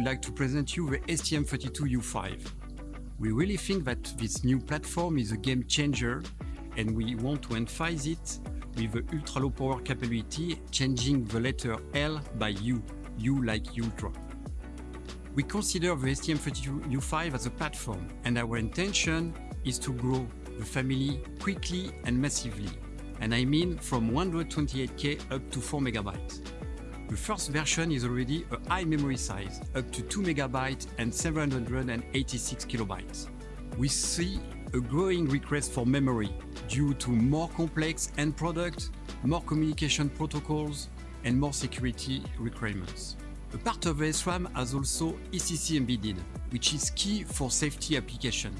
we'd like to present you the STM32U5. We really think that this new platform is a game changer and we want to emphasize it with the ultra low power capability, changing the letter L by U, U like ultra. We consider the STM32U5 as a platform and our intention is to grow the family quickly and massively. And I mean from 128K up to 4 megabytes. The first version is already a high memory size, up to 2 megabytes and 786 kilobytes. We see a growing request for memory due to more complex end products, more communication protocols, and more security requirements. A part of SRAM has also ECC embedded, which is key for safety application.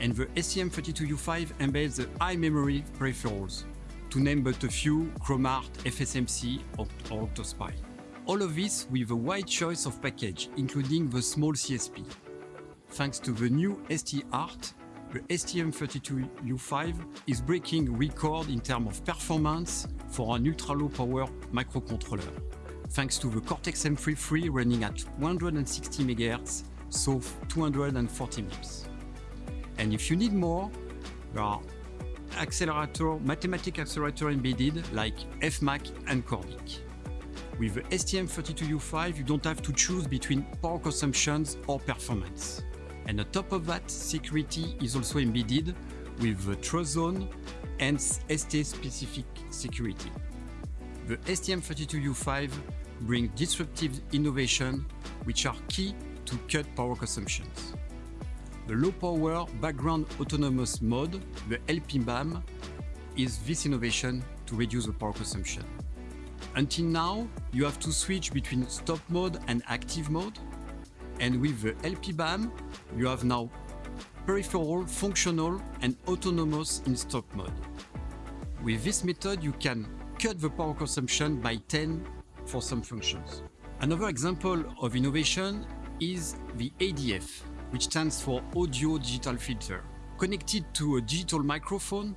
And the STM32U5 embeds the high memory peripherals, to name but a few, Chrom-ART, FSMC or, OCTOSPI. All of this with a wide choice of package, including the small CSP. Thanks to the new ST-ART, the STM32U5 is breaking record in terms of performance for an ultra-low power microcontroller, thanks to the Cortex-M33 running at 160 MHz, so 240 MIPS. And if you need more, there are accelerator, mathematical accelerator embedded like FMAC and Cordic. With the STM32U5, you don't have to choose between power consumptions or performance. And on top of that, security is also embedded with the Trust Zone and ST-specific security. The STM32U5 brings disruptive innovation which are key to cut power consumptions. The low power background autonomous mode, the LPBAM, is this innovation to reduce the power consumption. Until now, you have to switch between stop mode and active mode. And with the LPBAM, you have now peripheral, functional and autonomous in stop mode. With this method, you can cut the power consumption by 10 for some functions. Another example of innovation is the ADF, which stands for Audio Digital Filter. Connected to a digital microphone,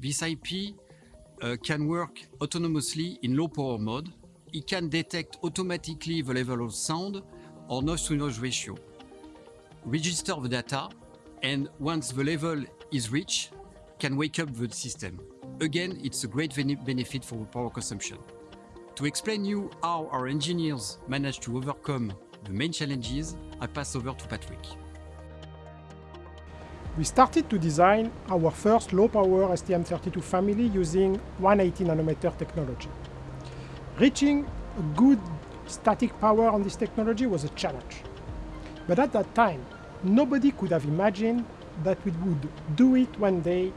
this IP uh, can work autonomously in low power mode. It can detect automatically the level of sound or noise to noise ratio, register the data, and once the level is reached, can wake up the system. Again, it's a great benefit for power consumption. To explain you how our engineers managed to overcome the main challenges, I pass over to Patrick. We started to design our first low-power STM32 family using 180 nanometer technology. Reaching a good static power on this technology was a challenge. But at that time, nobody could have imagined that we would do it one day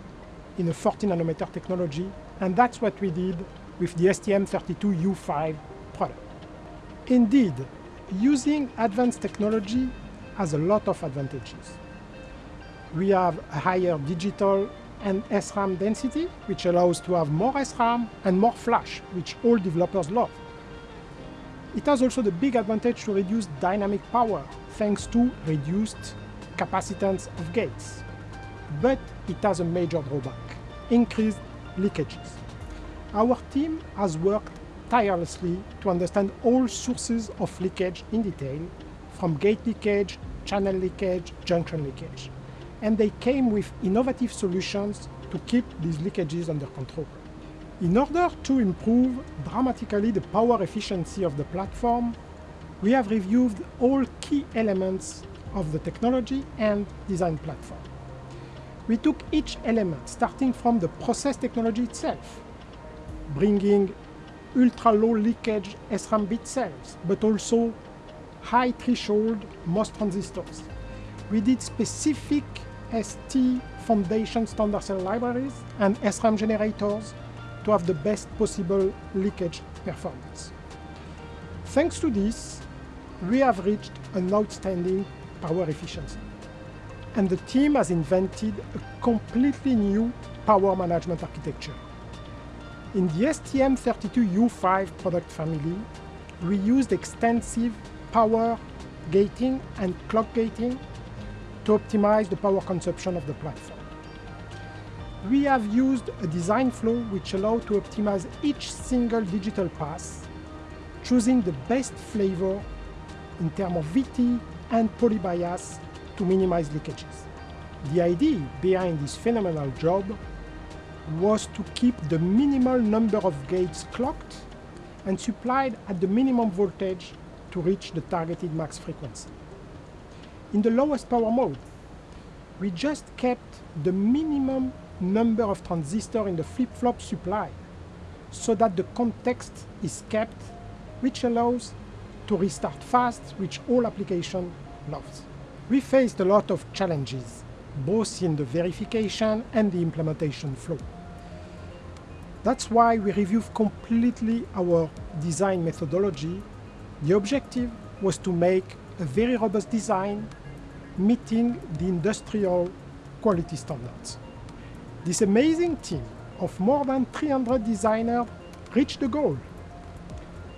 in a 40 nanometer technology, and that's what we did with the STM32U5 product. Indeed, using advanced technology has a lot of advantages we have a higher digital and SRAM density, which allows to have more SRAM and more flash, which all developers love. It has also the big advantage to reduce dynamic power, thanks to reduced capacitance of gates. But it has a major drawback, increased leakages. Our team has worked tirelessly to understand all sources of leakage in detail, from gate leakage, channel leakage, junction leakage and they came with innovative solutions to keep these leakages under control. In order to improve dramatically the power efficiency of the platform, we have reviewed all key elements of the technology and design platform. We took each element, starting from the process technology itself, bringing ultra-low leakage SRAM bit cells, but also high threshold MOS transistors. We did specific ST Foundation standard cell libraries and SRAM generators to have the best possible leakage performance. Thanks to this, we have reached an outstanding power efficiency. And the team has invented a completely new power management architecture. In the STM32U5 product family, we used extensive power gating and clock gating to optimize the power consumption of the platform. We have used a design flow which allows to optimize each single digital pass, choosing the best flavor in terms of VT and polybias to minimize leakages. The idea behind this phenomenal job was to keep the minimal number of gates clocked and supplied at the minimum voltage to reach the targeted max frequency. In the lowest power mode, we just kept the minimum number of transistors in the flip-flop supply so that the context is kept, which allows to restart fast, which all application loves. We faced a lot of challenges, both in the verification and the implementation flow. That's why we reviewed completely our design methodology. The objective was to make a very robust design meeting the industrial quality standards. This amazing team of more than 300 designers reached the goal.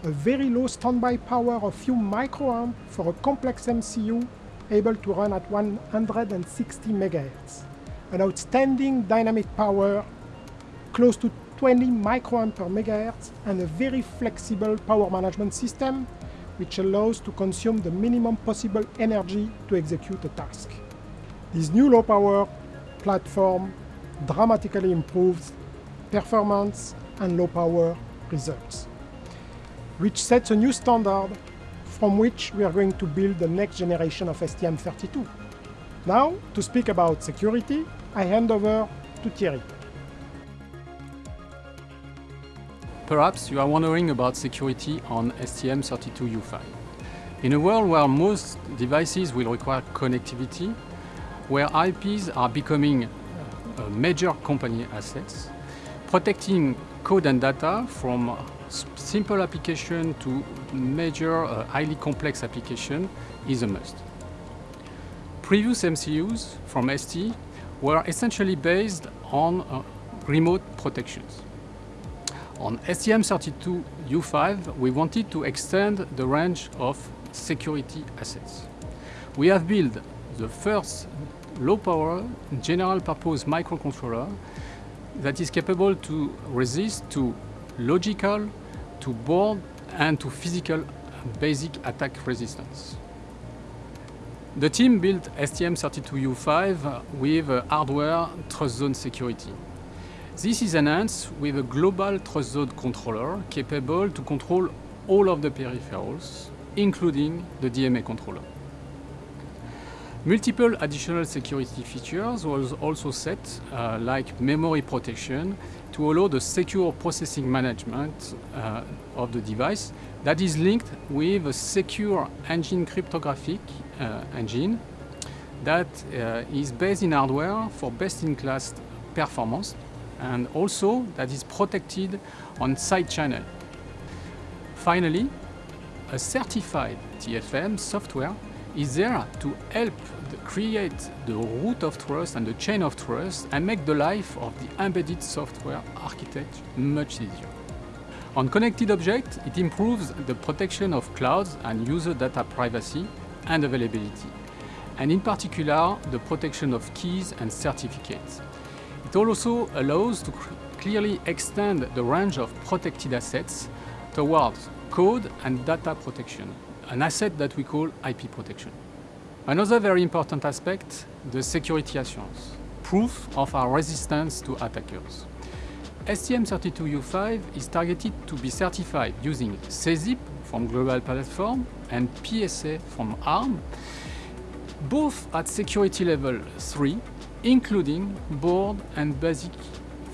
A very low standby power of few microamps for a complex MCU able to run at 160 MHz. An outstanding dynamic power close to 20 microamp per megahertz and a very flexible power management system which allows to consume the minimum possible energy to execute a task. This new low power platform dramatically improves performance and low power results, which sets a new standard from which we are going to build the next generation of STM32. Now, to speak about security, I hand over to Thierry. Perhaps you are wondering about security on STM32U5. In a world where most devices will require connectivity, where IPs are becoming major company assets, protecting code and data from simple application to major uh, highly complex application is a must. Previous MCUs from ST were essentially based on uh, remote protections. On STM32U5, we wanted to extend the range of security assets. We have built the first low-power general-purpose microcontroller that is capable to resist to logical, to board, and to physical basic attack resistance. The team built STM32U5 with hardware trust zone security. This is enhanced with a global trust zone controller capable to control all of the peripherals, including the DMA controller. Multiple additional security features was also set, uh, like memory protection, to allow the secure processing management uh, of the device that is linked with a secure engine cryptographic uh, engine that uh, is based in hardware for best-in-class performance and also that is protected on side channel. Finally, a certified TFM software is there to help the create the root of trust and the chain of trust and make the life of the embedded software architect much easier. On connected objects, it improves the protection of clouds and user data privacy and availability, and in particular, the protection of keys and certificates. It also allows to clearly extend the range of protected assets towards code and data protection, an asset that we call IP protection. Another very important aspect, the security assurance, proof of our resistance to attackers. STM32U5 is targeted to be certified using SESIP from Global Platform and PSA from ARM, both at security level 3, including board and basic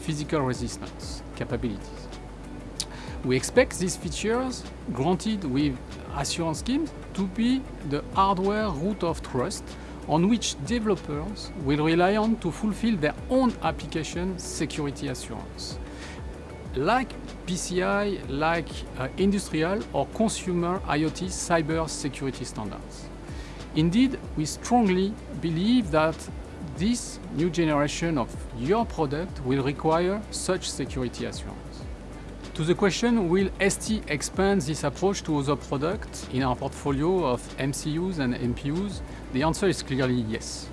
physical resistance capabilities. We expect these features, granted with assurance schemes, to be the hardware root of trust on which developers will rely on to fulfill their own application security assurance. Like PCI, like uh, industrial or consumer IoT cyber security standards. Indeed, we strongly believe that this new generation of your product will require such security assurance. To the question, will ST expand this approach to other products in our portfolio of MCUs and MPUs? The answer is clearly yes.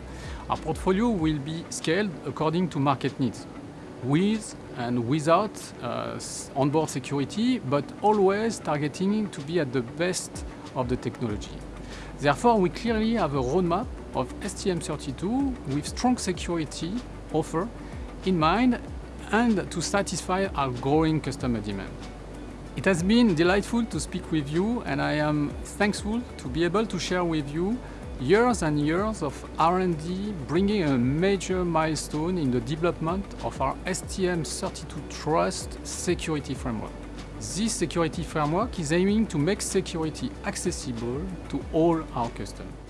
Our portfolio will be scaled according to market needs, with and without uh, onboard security, but always targeting to be at the best of the technology. Therefore, we clearly have a roadmap of STM32 with strong security offer in mind and to satisfy our growing customer demand. It has been delightful to speak with you and I am thankful to be able to share with you years and years of R&D bringing a major milestone in the development of our STM32 Trust security framework. This security framework is aiming to make security accessible to all our customers.